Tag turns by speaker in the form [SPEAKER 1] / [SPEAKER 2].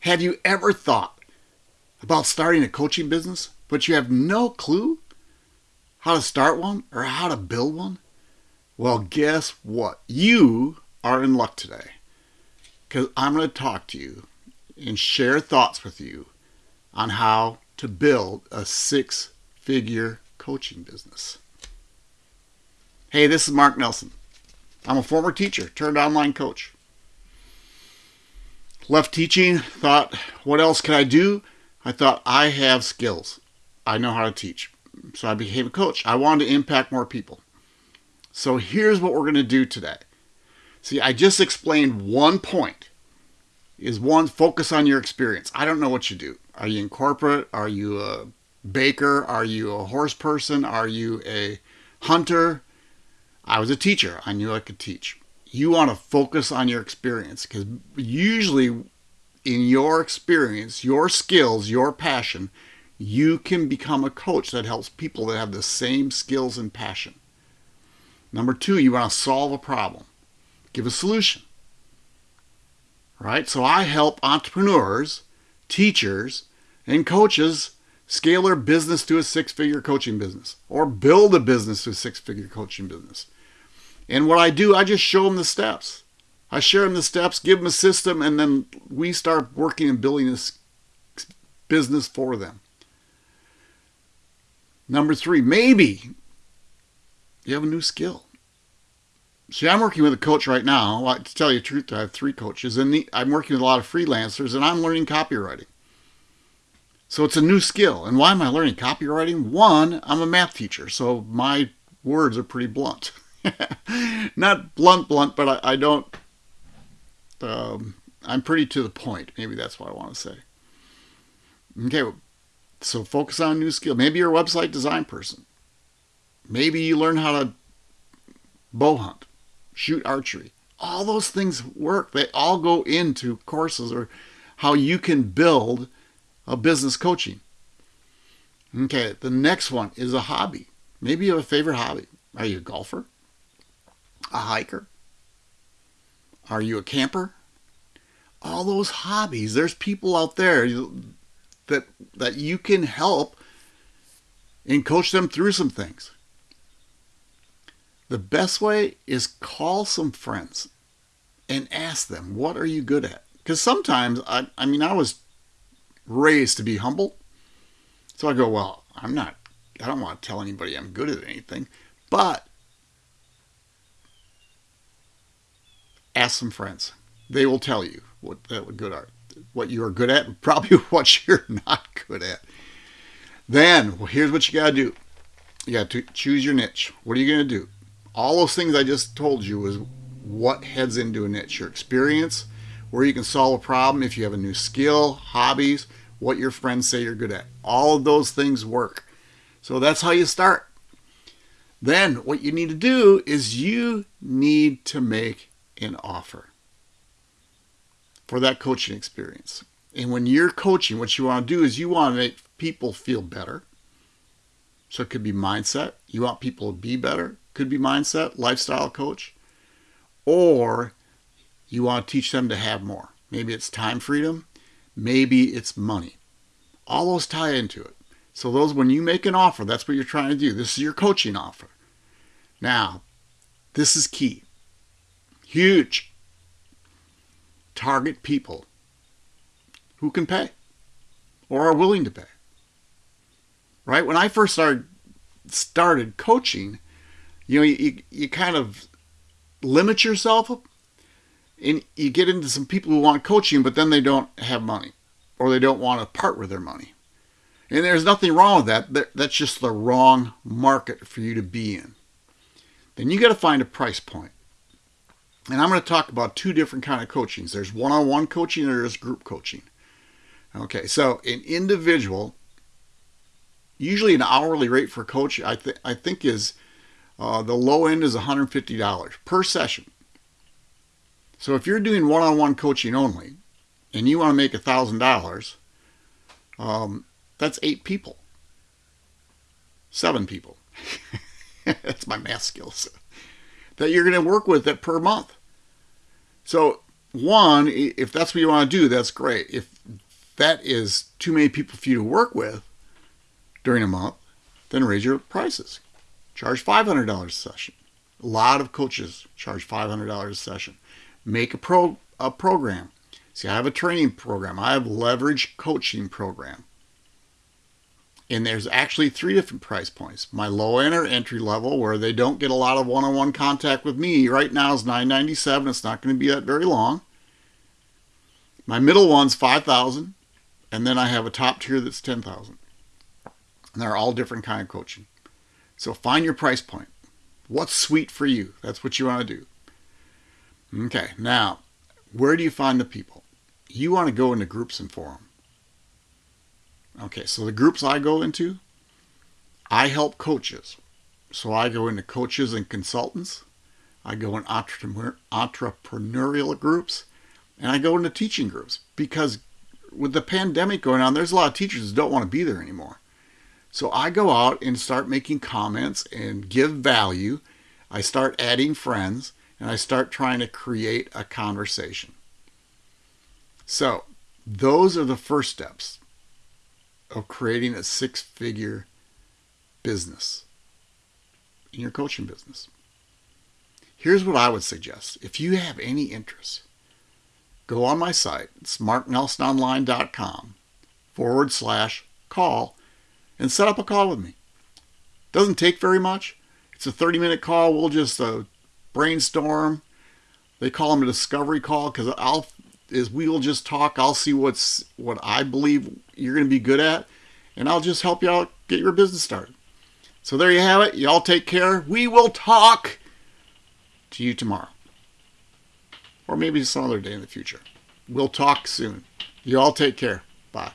[SPEAKER 1] Have you ever thought about starting a coaching business, but you have no clue how to start one or how to build one? Well, guess what? You are in luck today because I'm going to talk to you and share thoughts with you on how to build a six figure coaching business. Hey, this is Mark Nelson. I'm a former teacher turned online coach. Left teaching, thought, what else can I do? I thought, I have skills. I know how to teach. So I became a coach. I wanted to impact more people. So here's what we're going to do today. See, I just explained one point is one, focus on your experience. I don't know what you do. Are you in corporate? Are you a baker? Are you a horse person? Are you a hunter? I was a teacher. I knew I could teach. You want to focus on your experience because usually in your experience, your skills, your passion, you can become a coach that helps people that have the same skills and passion. Number two, you want to solve a problem, give a solution. Right? So I help entrepreneurs, teachers, and coaches scale their business to a six figure coaching business or build a business to a six figure coaching business. And what I do, I just show them the steps. I share them the steps, give them a system, and then we start working and building this business for them. Number three, maybe you have a new skill. See, I'm working with a coach right now. Well, to tell you the truth, I have three coaches, and I'm working with a lot of freelancers, and I'm learning copywriting. So it's a new skill. And why am I learning copywriting? One, I'm a math teacher, so my words are pretty blunt. Not blunt, blunt, but I, I don't. Um, I'm pretty to the point. Maybe that's what I want to say. Okay, so focus on new skill. Maybe you're a website design person. Maybe you learn how to bow hunt, shoot archery. All those things work. They all go into courses or how you can build a business coaching. Okay, the next one is a hobby. Maybe you have a favorite hobby. Are you a golfer? A hiker? Are you a camper? All those hobbies. There's people out there that that you can help and coach them through some things. The best way is call some friends and ask them, what are you good at? Because sometimes, I, I mean, I was raised to be humble. So I go, well, I'm not, I don't want to tell anybody I'm good at anything, but ask some friends. They will tell you what uh, that good are, what you are good at, and probably what you're not good at. Then, well, here's what you got to do. You got to choose your niche. What are you going to do? All those things I just told you is what heads into a niche. Your experience, where you can solve a problem, if you have a new skill, hobbies, what your friends say you're good at. All of those things work. So that's how you start. Then what you need to do is you need to make an offer for that coaching experience. And when you're coaching, what you want to do is you want to make people feel better. So it could be mindset. You want people to be better. Could be mindset, lifestyle coach. Or you want to teach them to have more. Maybe it's time freedom. Maybe it's money. All those tie into it. So those, when you make an offer, that's what you're trying to do. This is your coaching offer. Now, this is key. Huge. Target people who can pay or are willing to pay. Right? When I first started started coaching, you know, you, you kind of limit yourself and you get into some people who want coaching, but then they don't have money or they don't want to part with their money. And there's nothing wrong with that. That's just the wrong market for you to be in. Then you got to find a price point. And I'm going to talk about two different kind of coachings. There's one-on-one coaching and there's group coaching. Okay, so an individual, usually an hourly rate for coach, I, th I think is uh, the low end is $150 per session. So if you're doing one-on-one coaching only, and you want to make a thousand dollars, um, that's eight people, seven people. that's my math skills that you're going to work with that per month. So one, if that's what you want to do, that's great. If that is too many people for you to work with during a month, then raise your prices. Charge $500 a session. A lot of coaches charge $500 a session. Make a pro a program. See, I have a training program. I have leverage coaching program. And there's actually three different price points. My low end or entry level, where they don't get a lot of one-on-one contact with me, right now is 997. It's not going to be that very long. My middle one's 5000 and then I have a top tier that's 10000 And they're all different kind of coaching. So find your price point. What's sweet for you? That's what you want to do. Okay, now, where do you find the people? You want to go into groups and forum. Okay, so the groups I go into, I help coaches. So I go into coaches and consultants. I go in entrepreneurial groups. And I go into teaching groups because with the pandemic going on, there's a lot of teachers that don't want to be there anymore. So I go out and start making comments and give value. I start adding friends and I start trying to create a conversation. So those are the first steps of creating a six figure business in your coaching business. Here's what I would suggest. If you have any interest, go on my site, smartnelsononline.com forward slash call and set up a call with me. Doesn't take very much. It's a 30 minute call. We'll just uh, brainstorm. They call them a discovery call because I'll is we will just talk. I'll see what's what I believe you're going to be good at, and I'll just help you out get your business started. So there you have it. Y'all take care. We will talk to you tomorrow, or maybe some other day in the future. We'll talk soon. You all take care. Bye.